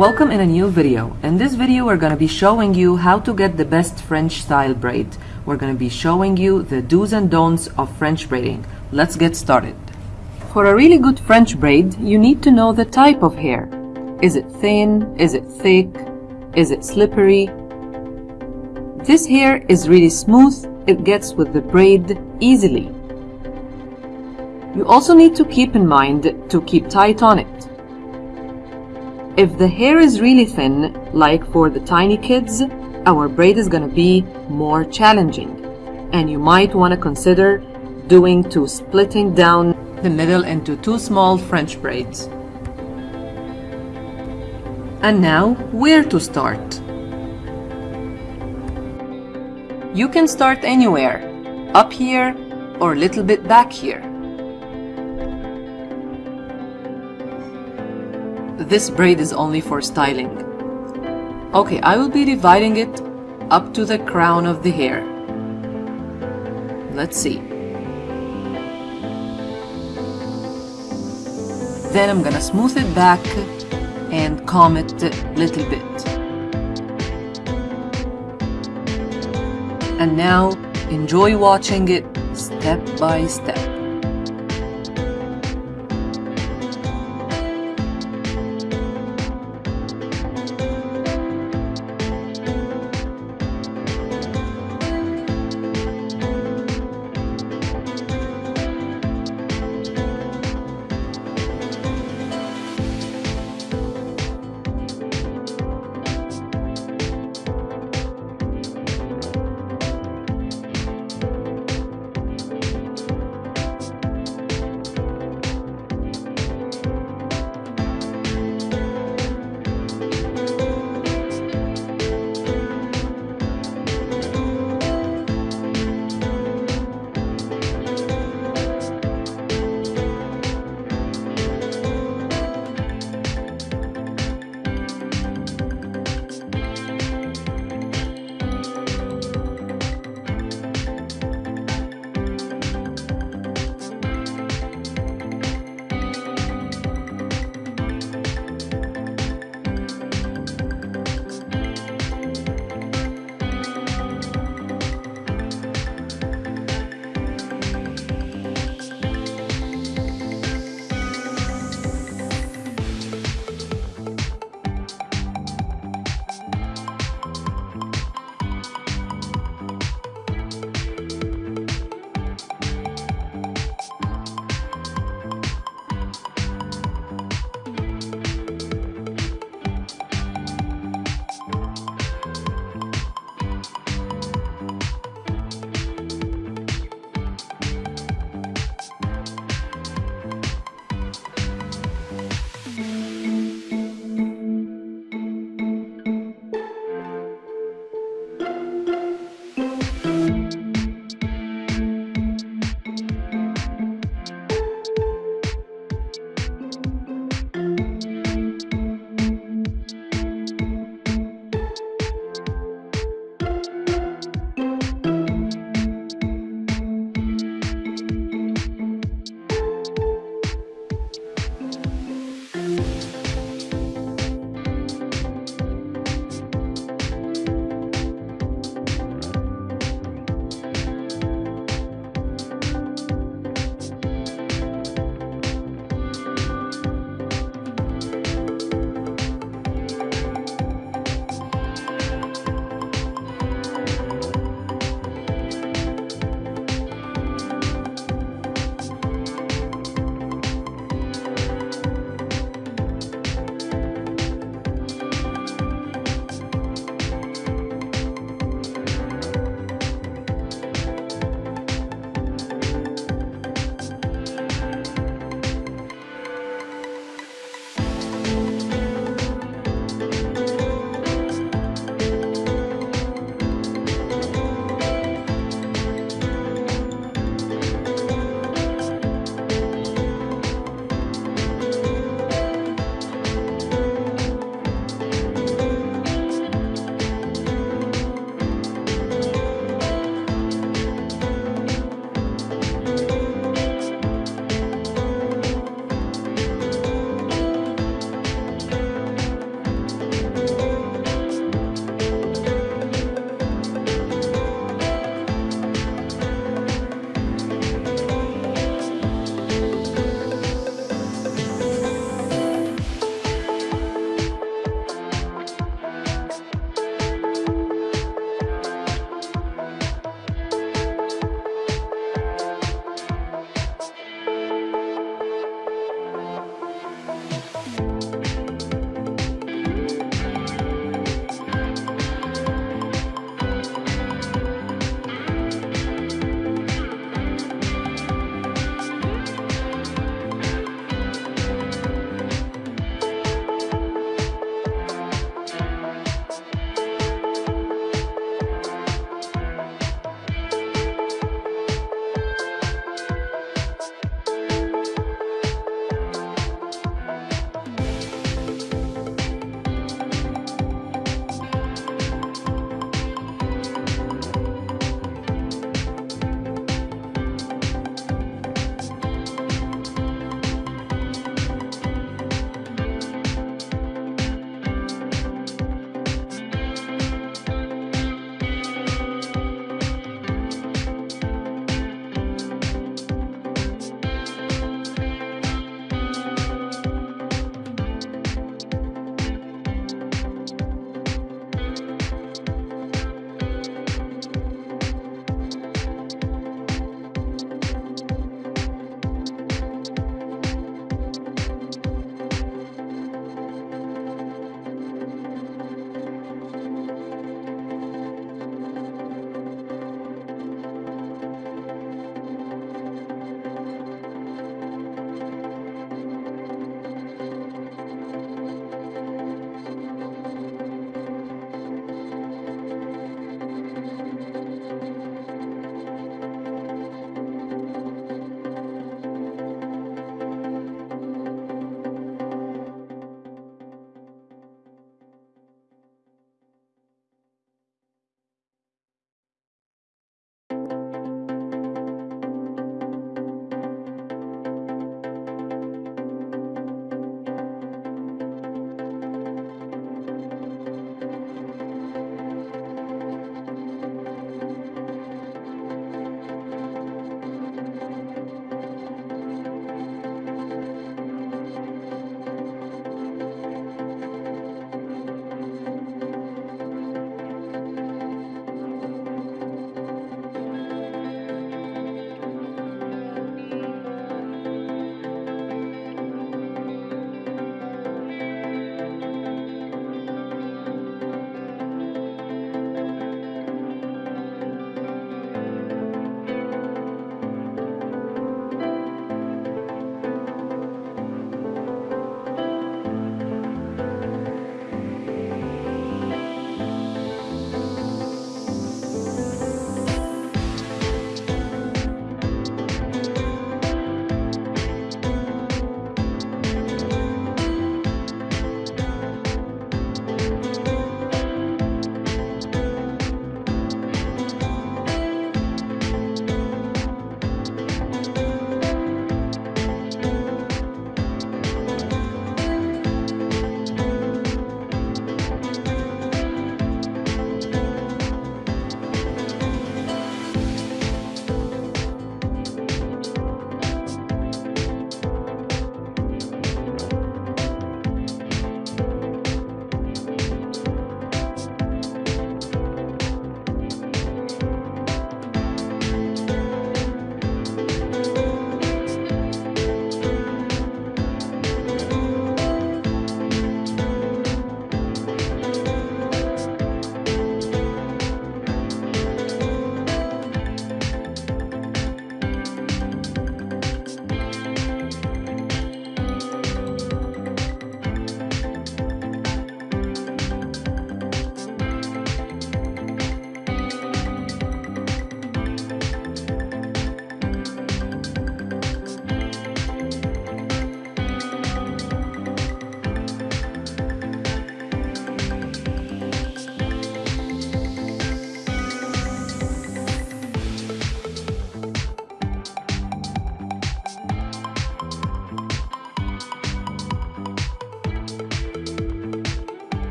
Welcome in a new video. In this video we're going to be showing you how to get the best French style braid. We're going to be showing you the do's and don'ts of French braiding. Let's get started. For a really good French braid, you need to know the type of hair. Is it thin? Is it thick? Is it slippery? This hair is really smooth, it gets with the braid easily. You also need to keep in mind to keep tight on it. If the hair is really thin, like for the tiny kids, our braid is going to be more challenging. And you might want to consider doing to splitting down the middle into two small French braids. And now, where to start? You can start anywhere, up here or a little bit back here. This braid is only for styling. Okay, I will be dividing it up to the crown of the hair. Let's see. Then I'm gonna smooth it back and comb it a little bit. And now enjoy watching it step by step.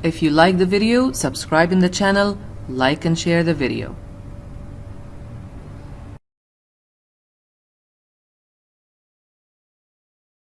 If you like the video, subscribe in the channel, like and share the video.